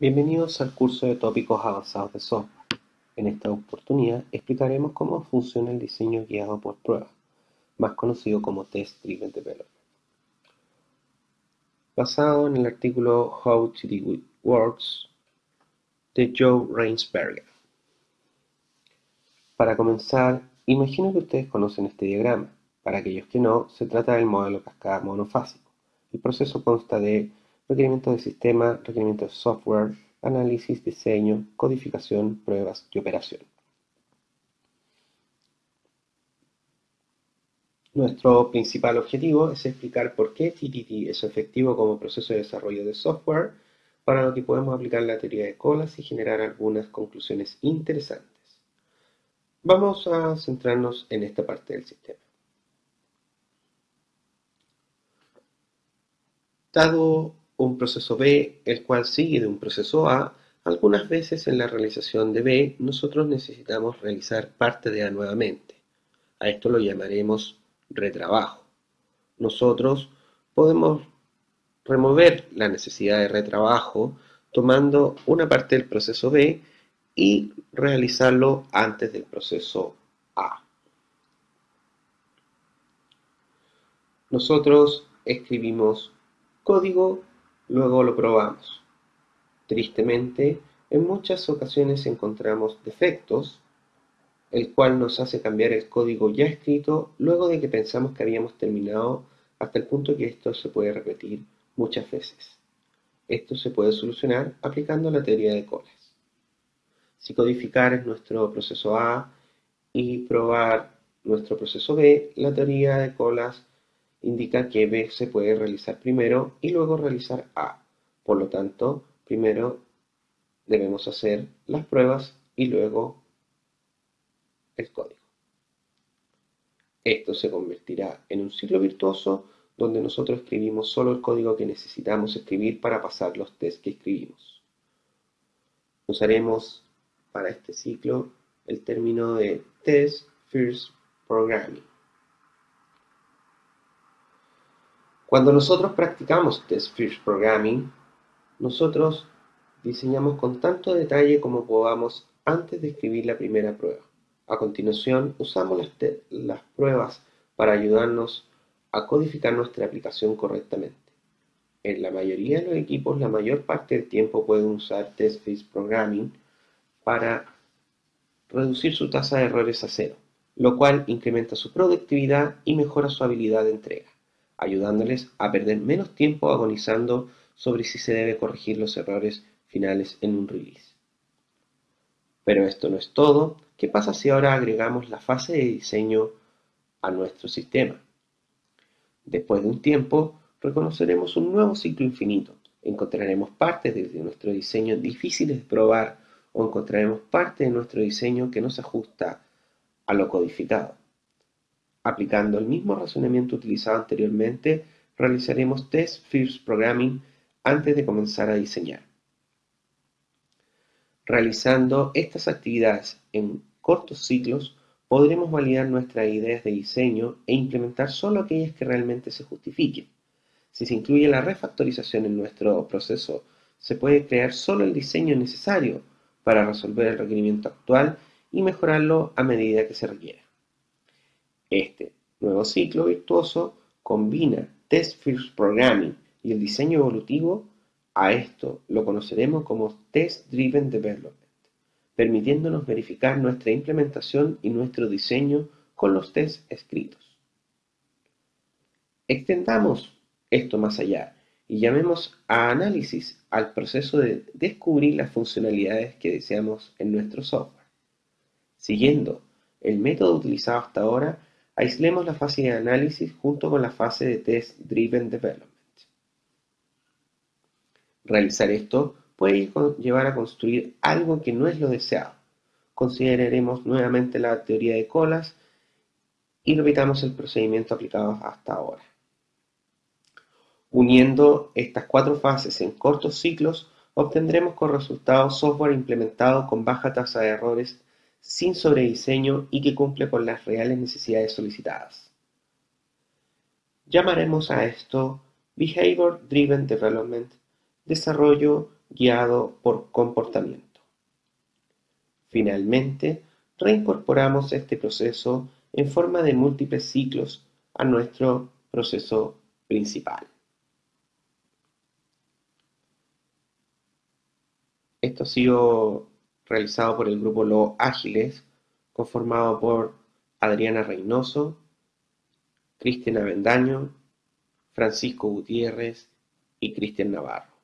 Bienvenidos al curso de tópicos avanzados de software. En esta oportunidad explicaremos cómo funciona el diseño guiado por pruebas, más conocido como Test Driven Development. Basado en el artículo How to Do Works de Joe Rainsberger. Para comenzar, imagino que ustedes conocen este diagrama. Para aquellos que no, se trata del modelo cascada monofásico. El proceso consta de requerimientos de sistema, requerimientos de software, análisis, diseño, codificación, pruebas y operación. Nuestro principal objetivo es explicar por qué TTT es efectivo como proceso de desarrollo de software, para lo que podemos aplicar la teoría de colas y generar algunas conclusiones interesantes. Vamos a centrarnos en esta parte del sistema. Dado un proceso B, el cual sigue de un proceso A, algunas veces en la realización de B nosotros necesitamos realizar parte de A nuevamente. A esto lo llamaremos retrabajo. Nosotros podemos remover la necesidad de retrabajo tomando una parte del proceso B y realizarlo antes del proceso A. Nosotros escribimos código Luego lo probamos. Tristemente, en muchas ocasiones encontramos defectos, el cual nos hace cambiar el código ya escrito luego de que pensamos que habíamos terminado hasta el punto que esto se puede repetir muchas veces. Esto se puede solucionar aplicando la teoría de colas. Si codificar es nuestro proceso A y probar nuestro proceso B, la teoría de colas indica que B se puede realizar primero y luego realizar A. Por lo tanto, primero debemos hacer las pruebas y luego el código. Esto se convertirá en un ciclo virtuoso donde nosotros escribimos solo el código que necesitamos escribir para pasar los tests que escribimos. Usaremos para este ciclo el término de Test First Programming. Cuando nosotros practicamos Test First Programming, nosotros diseñamos con tanto detalle como podamos antes de escribir la primera prueba. A continuación, usamos las, pruebas para ayudarnos a codificar nuestra aplicación correctamente. En la mayoría de los equipos, la mayor parte del tiempo pueden usar Test First Programming para reducir su tasa de errores a cero, lo cual incrementa su productividad y mejora su habilidad de entrega ayudándoles a perder menos tiempo agonizando sobre si se debe corregir los errores finales en un release. Pero esto no es todo. ¿Qué pasa si ahora agregamos la fase de diseño a nuestro sistema? Después de un tiempo, reconoceremos un nuevo ciclo infinito. Encontraremos partes de nuestro diseño difíciles de probar o encontraremos parte de nuestro diseño que no se ajusta a lo codificado. Aplicando el mismo razonamiento utilizado anteriormente, realizaremos Test First Programming antes de comenzar a diseñar. Realizando estas actividades en cortos ciclos, podremos validar nuestras ideas de diseño e implementar solo aquellas que realmente se justifiquen. Si se incluye la refactorización en nuestro proceso, se puede crear solo el diseño necesario para resolver el requerimiento actual y mejorarlo a medida que se requiera. Este nuevo ciclo virtuoso combina Test First Programming y el diseño evolutivo. A esto lo conoceremos como Test Driven Development, permitiéndonos verificar nuestra implementación y nuestro diseño con los tests escritos. Extendamos esto más allá y llamemos a análisis al proceso de descubrir las funcionalidades que deseamos en nuestro software. Siguiendo el método utilizado hasta ahora, Aislemos la fase de análisis junto con la fase de Test Driven Development. Realizar esto puede llevar a construir algo que no es lo deseado. Consideraremos nuevamente la teoría de colas y repitamos el procedimiento aplicado hasta ahora. Uniendo estas cuatro fases en cortos ciclos, obtendremos con resultados software implementado con baja tasa de errores sin sobrediseño y que cumple con las reales necesidades solicitadas. Llamaremos a esto Behavior Driven Development, desarrollo guiado por comportamiento. Finalmente, reincorporamos este proceso en forma de múltiples ciclos a nuestro proceso principal. Esto ha sido realizado por el grupo Los Ágiles, conformado por Adriana Reynoso, Cristian Avendaño, Francisco Gutiérrez y Cristian Navarro.